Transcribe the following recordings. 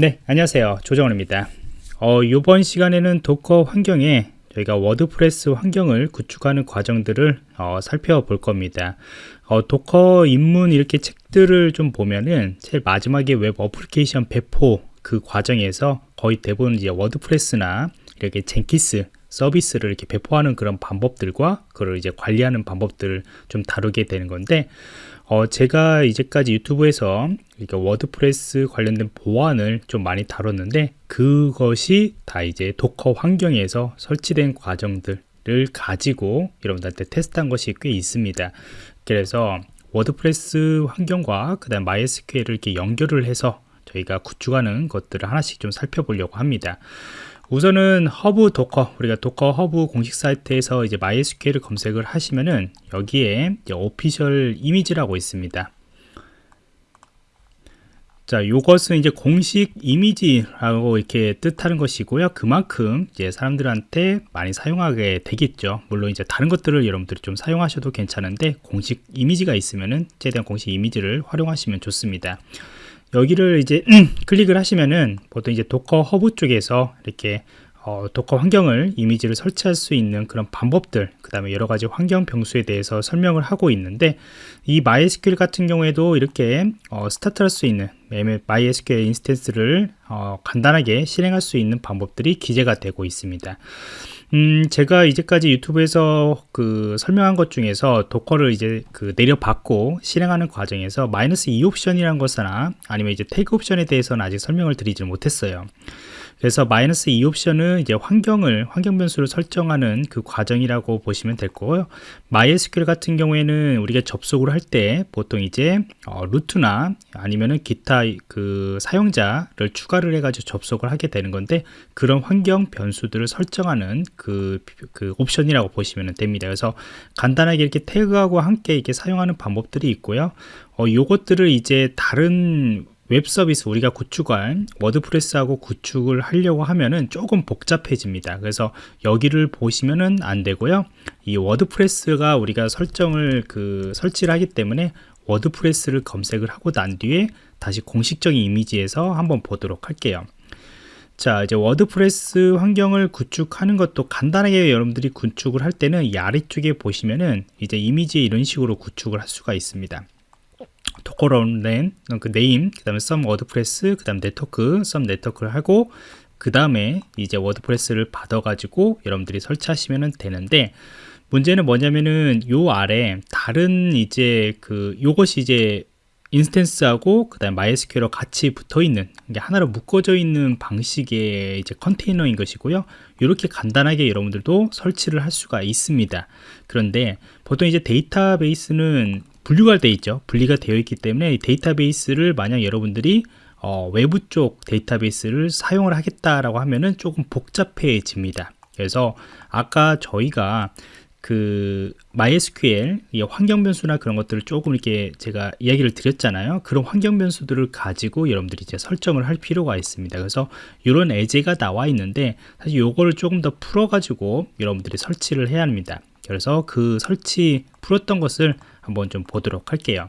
네 안녕하세요. 조정원입니다. 어, 이번 시간에는 Docker 환경에 저희가 WordPress 환경을 구축하는 과정들을 어, 살펴볼 겁니다. 어, Docker 입문 이렇게 책들을 좀 보면은 제일 마지막에 웹 어플리케이션 배포 그 과정에서 거의 대부분 이제 WordPress나 이렇게 Jenkins 서비스를 이렇게 배포하는 그런 방법들과 그걸 이제 관리하는 방법들을 좀 다루게 되는 건데 어, 제가 이제까지 유튜브에서 이렇게 WordPress 관련된 보안을 좀 많이 다뤘는데 그것이 다 이제 Docker 환경에서 설치된 과정들을 가지고 여러분들한테 테스트한 것이 꽤 있습니다. 그래서 WordPress 환경과 그 다음 MySQL을 이렇게 연결을 해서 저희가 구축하는 것들을 하나씩 좀 살펴보려고 합니다. 우선은 Hub Docker 우리가 Docker Hub 공식 사이트에서 이제 MySQL을 검색을 하시면은 여기에 official 이미지라고 있습니다. 자, 요것은 이제 공식 이미지라고 이렇게 뜻하는 것이고요. 그만큼 이제 사람들한테 많이 사용하게 되겠죠. 물론 이제 다른 것들을 여러분들이 좀 사용하셔도 괜찮은데 공식 이미지가 있으면은 최대한 공식 이미지를 활용하시면 좋습니다. 여기를 이제 클릭을 하시면은 보통 이제 Docker Hub 쪽에서 이렇게 어, Docker 환경을 이미지를 설치할 수 있는 그런 방법들 그 다음에 여러 가지 환경 변수에 대해서 설명을 하고 있는데 이 MySQL 같은 경우에도 이렇게 어, 스타트할 수 있는 MySQL instance를 어, 간단하게 실행할 수 있는 방법들이 기재가 되고 있습니다 음, 제가 이제까지 유튜브에서 그 설명한 것 중에서 Docker를 이제 그 내려받고 실행하는 과정에서 마이너스 e 옵션이라는 것이나 아니면 이제 태그 옵션에 대해서는 아직 설명을 드리지 못했어요. 그래서 마이너스 e 옵션은 이제 환경을 환경 변수를 설정하는 그 과정이라고 보시면 될 거고요. MySQL 같은 경우에는 우리가 접속을 할 때 보통 이제 어, 루트나 아니면은 기타 그 사용자를 추가를 해가지고 접속을 하게 되는 건데 그런 환경 변수들을 설정하는 그, 그 옵션이라고 보시면 됩니다. 그래서 간단하게 이렇게 태그하고 함께 이렇게 사용하는 방법들이 있고요. 어, 요것들을 이제 다른 웹 서비스 우리가 구축할 WordPress하고 구축을 하려고 하면은 조금 복잡해집니다. 그래서 여기를 보시면은 안 되고요. 이 WordPress가 우리가 설정을 그 설치를 하기 때문에 WordPress를 검색을 하고 난 뒤에 다시 공식적인 이미지에서 한번 보도록 할게요. 자 이제 WordPress 환경을 구축하는 것도 간단하게 여러분들이 구축을 할 때는 이 아래쪽에 보시면은 이제 이미지 이런 식으로 구축을 할 수가 있습니다 docker run 그 name 그 다음에 some WordPress 그 다음 network some network를 하고 그 다음에 이제 WordPress를 받아 가지고 여러분들이 설치하시면 되는데 문제는 뭐냐면은 요 아래 다른 이제 그 요것이 이제 instance하고 그다음 MySQL과 같이 붙어 있는 게 하나로 묶어져 있는 방식의 이제 컨테이너인 것이고요. 이렇게 간단하게 여러분들도 설치를 할 수가 있습니다. 그런데 보통 이제 데이터베이스는 분류가 되어 있죠. 분리가 되어 있기 때문에 데이터베이스를 만약 여러분들이 어, 외부 쪽 데이터베이스를 사용을 하겠다라고 하면은 조금 복잡해집니다. 그래서 아까 저희가 그 MySQL 환경 변수나 그런 것들을 조금 이렇게 제가 이야기를 드렸잖아요. 그런 환경 변수들을 가지고 여러분들이 이제 설정을 할 필요가 있습니다. 그래서 이런 예제가 나와 있는데 사실 요거를 조금 더 풀어 가지고 여러분들이 설치를 해야 합니다. 그래서 그 설치 풀었던 것을 한번 좀 보도록 할게요.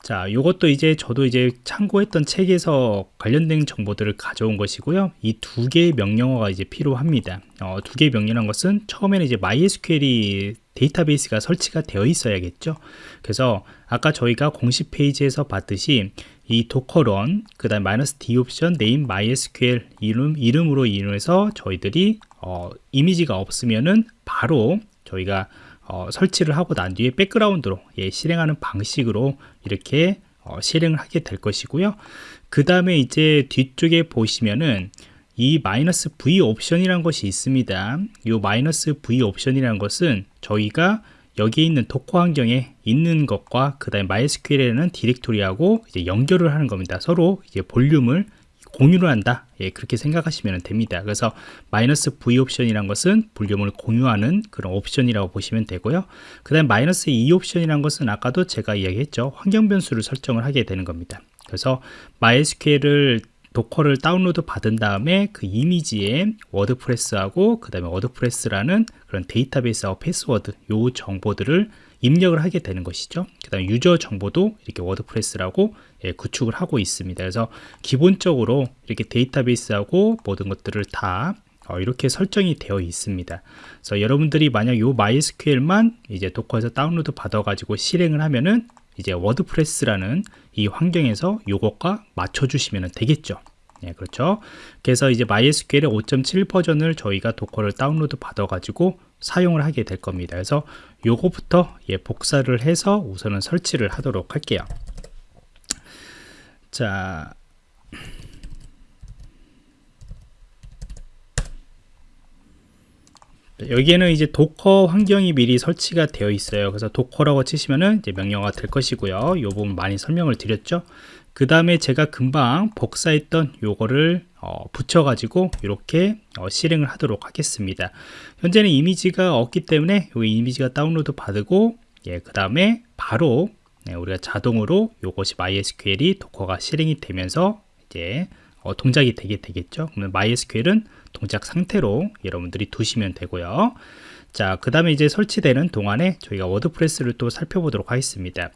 자 이것도 이제 저도 이제 참고했던 책에서 관련된 정보들을 가져온 것이고요. 이 두 개의 명령어가 이제 필요합니다. 어, 두 개의 명령어란 것은 처음에는 이제 MySQL이 데이터베이스가 설치가 되어 있어야겠죠. 그래서 아까 저희가 공식 페이지에서 봤듯이 이 docker run 그 다음 마이너스 d 옵션 name MySQL 이름, 이름으로 이용해서 저희들이 어, 이미지가 없으면은 바로 저희가 어, 설치를 하고 난 뒤에 백그라운드로 예, 실행하는 방식으로 이렇게 어, 실행을 하게 될 것이고요. 그 다음에 이제 뒤쪽에 보시면은 이 마이너스 V 옵션이라는 것이 있습니다. 이 마이너스 V 옵션이라는 것은 저희가 여기 있는 Docker 환경에 있는 것과 그 다음에 MySQL에는 디렉토리하고 이제 연결을 하는 겁니다. 서로 이제 볼륨을 공유를 한다. 예, 그렇게 생각하시면 됩니다. 그래서 마이너스 V 옵션이란 것은 볼륨을 공유하는 그런 옵션이라고 보시면 되고요. 그 다음 마이너스 E 옵션이란 것은 아까도 제가 이야기했죠. 환경 변수를 설정을 하게 되는 겁니다. 그래서 MySQL을 Docker를 다운로드 받은 다음에 그 이미지에 WordPress하고 그 다음에 WordPress라는 그런 데이터베이스하고 패스워드 요 정보들을 입력을 하게 되는 것이죠. 그 다음 유저 정보도 이렇게 WordPress라고 예, 구축을 하고 있습니다. 그래서 기본적으로 이렇게 데이터베이스하고 모든 것들을 다 어, 이렇게 설정이 되어 있습니다. 그래서 여러분들이 만약 요 MySQL만 이제 Docker에서 다운로드 받아 가지고 실행을 하면은 이제 WordPress라는 이 환경에서 요것과 맞춰주시면 되겠죠. 네, 그렇죠. 그래서 이제 MySQL의 5.7 버전을 저희가 Docker를 다운로드 받아가지고 사용을 하게 될 겁니다. 그래서 요거부터 예, 복사를 해서 우선은 설치를 하도록 할게요. 자, 여기에는 이제 Docker 환경이 미리 설치가 되어 있어요. 그래서 Docker라고 치시면은 이제 명령어가 될 것이고요. 이 부분 많이 설명을 드렸죠. 그 다음에 제가 금방 복사했던 요거를 어, 붙여가지고 이렇게 어, 실행을 하도록 하겠습니다. 현재는 이미지가 없기 때문에 여기 이미지가 다운로드 받고 예, 그 다음에 바로 네, 우리가 자동으로 이것이 MySQL이 도커가 실행이 되면서 이제 어, 동작이 되게 되겠죠. 그러면 MySQL은 동작 상태로 여러분들이 두시면 되고요. 자, 그 다음에 이제 설치되는 동안에 저희가 WordPress를 또 살펴보도록 하겠습니다.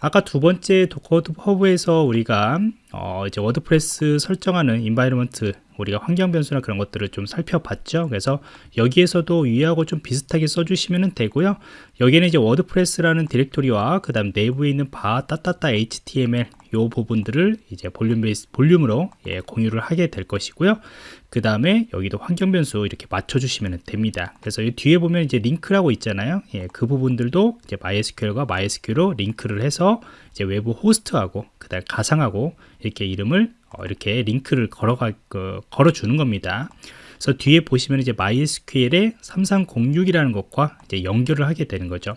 아까 두 번째 Docker Hub에서 우리가 어 이제 WordPress 설정하는 environment 우리가 환경 변수나 그런 것들을 좀 살펴봤죠. 그래서 여기에서도 위하고 좀 비슷하게 써주시면 되고요. 여기는 이제 WordPress라는 디렉토리와 그 다음 내부에 있는 var 따따따 html 요 부분들을 이제 볼륨 base 볼륨으로 예, 공유를 하게 될 것이고요. 그 다음에 여기도 환경 변수 이렇게 맞춰주시면 됩니다. 그래서 이 뒤에 보면 이제 링크라고 있잖아요. 예, 그 부분들도 이제 MySQL과 MySQL로 링크를 해서 이제 외부 호스트하고 그다음 가상하고 이렇게 이름을 어, 이렇게 링크를 걸어가 그, 걸어주는 겁니다. 그래서 뒤에 보시면 이제 MySQL의 3306이라는 것과 이제 연결을 하게 되는 거죠.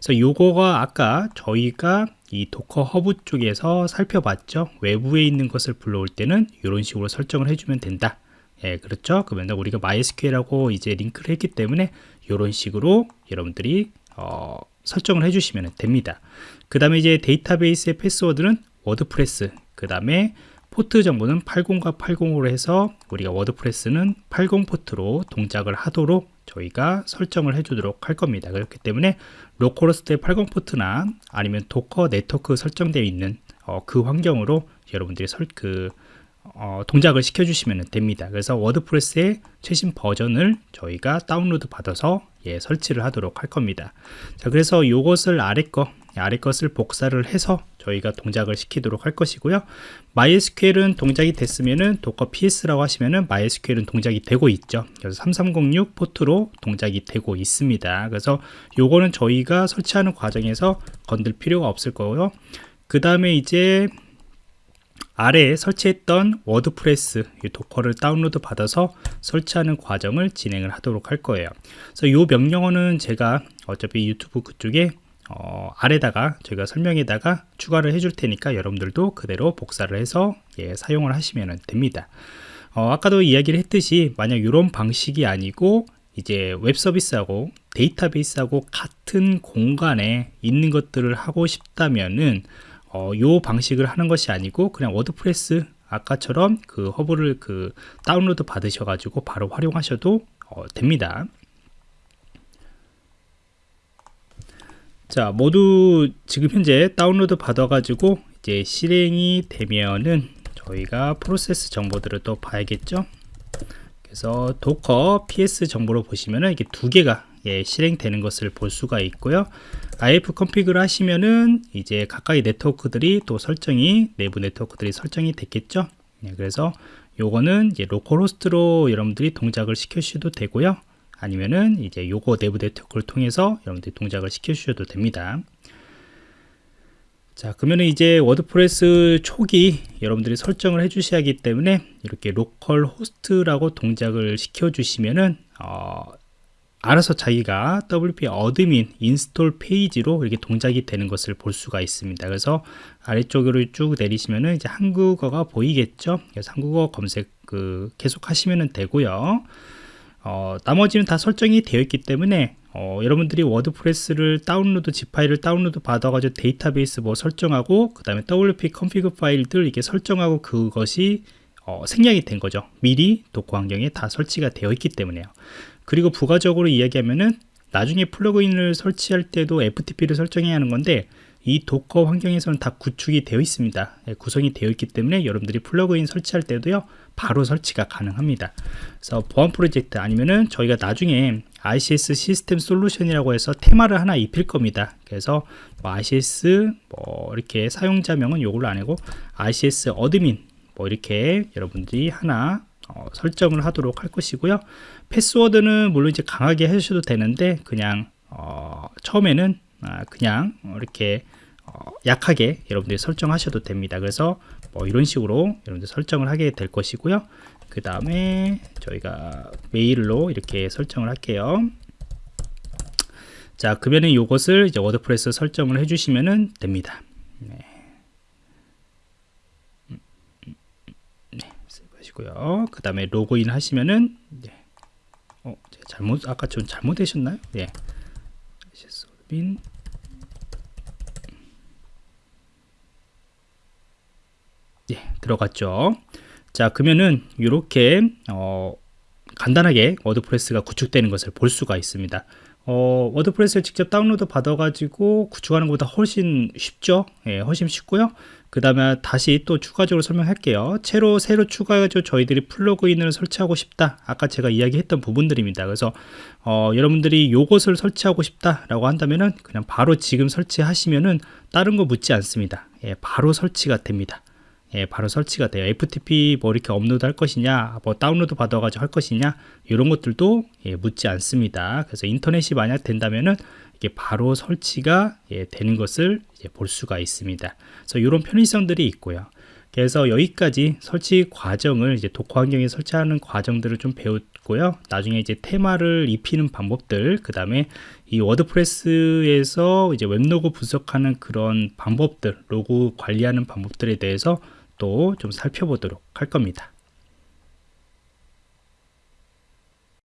그래서 요거가 아까 저희가 이 Docker Hub 쪽에서 살펴봤죠. 외부에 있는 것을 불러올 때는 이런 식으로 설정을 해주면 된다. 예, 그렇죠. 그러면 우리가 MySQL하고 이제 링크를 했기 때문에 이런 식으로 여러분들이 어, 설정을 해주시면 됩니다. 그 다음에 이제 데이터베이스의 패스워드는 WordPress, 그 다음에 포트 정보는 80과 80으로 해서 우리가 WordPress는 80 포트로 동작을 하도록 저희가 설정을 해주도록 할 겁니다. 그렇기 때문에 localhost의 80 포트나 아니면 Docker 네트워크 설정되어 있는 어, 그 환경으로 여러분들이 설, 그 어, 동작을 시켜주시면 됩니다. 그래서 WordPress의 최신 버전을 저희가 다운로드 받아서 예, 설치를 하도록 할 겁니다. 자, 그래서 이것을 아래 거, 아래 것을 복사를 해서 저희가 동작을 시키도록 할 것이고요. MySQL은 동작이 됐으면은 Docker PS라고 하시면은 MySQL은 동작이 되고 있죠. 그래서 3306 포트로 동작이 되고 있습니다. 그래서 요거는 저희가 설치하는 과정에서 건들 필요가 없을 거고요. 그 다음에 이제 아래에 설치했던 WordPress Docker를 다운로드 받아서 설치하는 과정을 진행을 하도록 할 거예요. 그래서 이 명령어는 제가 어차피 유튜브 그쪽에 어, 아래다가 저희가 설명에다가 추가를 해줄 테니까 여러분들도 그대로 복사를 해서 예, 사용을 하시면 됩니다. 어, 아까도 이야기를 했듯이 만약 이런 방식이 아니고 이제 웹 서비스하고 데이터베이스하고 같은 공간에 있는 것들을 하고 싶다면은 어, 요 방식을 하는 것이 아니고 그냥 WordPress 아까처럼 그 허브를 그 다운로드 받으셔가지고 바로 활용하셔도 어, 됩니다. 자, 모두 지금 현재 다운로드 받아 가지고 이제 실행이 되면은 저희가 프로세스 정보들을 또 봐야겠죠. 그래서 Docker ps 정보로 보시면은 이게 두 개가 예, 실행되는 것을 볼 수가 있고요. ifconfig를 하시면은 이제 가까이 네트워크들이 또 설정이 내부 네트워크들이 설정이 됐겠죠. 네, 그래서 요거는 이제 localhost로 여러분들이 동작을 시켜주셔도 되고요. 아니면은 이제 요거 내부 네트워크를 통해서 여러분들이 동작을 시켜주셔도 됩니다. 자 그러면 이제 WordPress 초기 여러분들이 설정을 해 주셔야 하기 때문에 이렇게 localhost라고 동작을 시켜 주시면은 어, 알아서 자기가 WP admin install 페이지로 이렇게 동작이 되는 것을 볼 수가 있습니다. 그래서 아래쪽으로 쭉 내리시면은 이제 한국어가 보이겠죠. 그래서 한국어 검색 그 계속 하시면 되고요. 어, 나머지는 다 설정이 되어 있기 때문에 어, 여러분들이 WordPress를 다운로드 zip 파일을 다운로드 받아가지고 데이터베이스 뭐 설정하고 그 다음에 WP config 파일들 이렇게 설정하고 그것이 어, 생략이 된 거죠. 미리 Docker 환경에 다 설치가 되어 있기 때문에요. 그리고 부가적으로 이야기하면은 나중에 플러그인을 설치할 때도 FTP를 설정해야 하는 건데 이 Docker 환경에서는 다 구축이 되어 있습니다. 예, 구성이 되어 있기 때문에 여러분들이 플러그인 설치할 때도요, 바로 설치가 가능합니다. 그래서 보안 프로젝트 아니면은 저희가 나중에 ICS 시스템 솔루션이라고 해서 테마를 하나 입힐 겁니다. 그래서 뭐 ICS 뭐 이렇게 사용자명은 요걸로 안 하고 ICS admin 뭐 이렇게 여러분들이 하나 어, 설정을 하도록 할 것이고요. 패스워드는 물론 이제 강하게 하셔도 되는데 그냥 어, 처음에는 아, 그냥 이렇게 어, 약하게 여러분들이 설정하셔도 됩니다. 그래서 뭐 이런 식으로 여러분들 설정을 하게 될 것이고요. 그 다음에 저희가 메일로 이렇게 설정을 할게요. 자, 그러면은 이것을 이제 WordPress 설정을 해주시면 됩니다. 네. 네, 하시고요. 그 다음에 로그인 하시면은 네. 어, 잘못 아까 좀 잘못되셨나요? 네. 빈 예, 들어갔죠. 자, 그러면은 이렇게 어, 간단하게 워드프레스가 구축되는 것을 볼 수가 있습니다. 어, 워드프레스를 직접 다운로드 받아가지고 구축하는 것보다 훨씬 쉽죠. 예, 훨씬 쉽고요. 그 다음에 다시 또 추가적으로 설명할게요. 새로 새로 추가해서 저희들이 플러그인을 설치하고 싶다. 아까 제가 이야기했던 부분들입니다. 그래서 어, 여러분들이 요것을 설치하고 싶다라고 한다면은 그냥 바로 지금 설치하시면은 다른 거 묻지 않습니다. 예, 바로 설치가 됩니다. 예, 바로 설치가 돼요. FTP 뭐 이렇게 업로드 할 것이냐, 뭐 다운로드 받아가지고 할 것이냐, 이런 것들도 예, 묻지 않습니다. 그래서 인터넷이 만약 된다면은 이게 바로 설치가 예, 되는 것을 볼 수가 있습니다. 그래서 이런 편의성들이 있고요. 그래서 여기까지 설치 과정을 이제 도커 환경에 설치하는 과정들을 좀 배웠고요. 나중에 이제 테마를 입히는 방법들, 그 다음에 이 워드프레스에서 이제 웹로그 분석하는 그런 방법들, 로고 관리하는 방법들에 대해서 또 좀 살펴보도록 할 겁니다.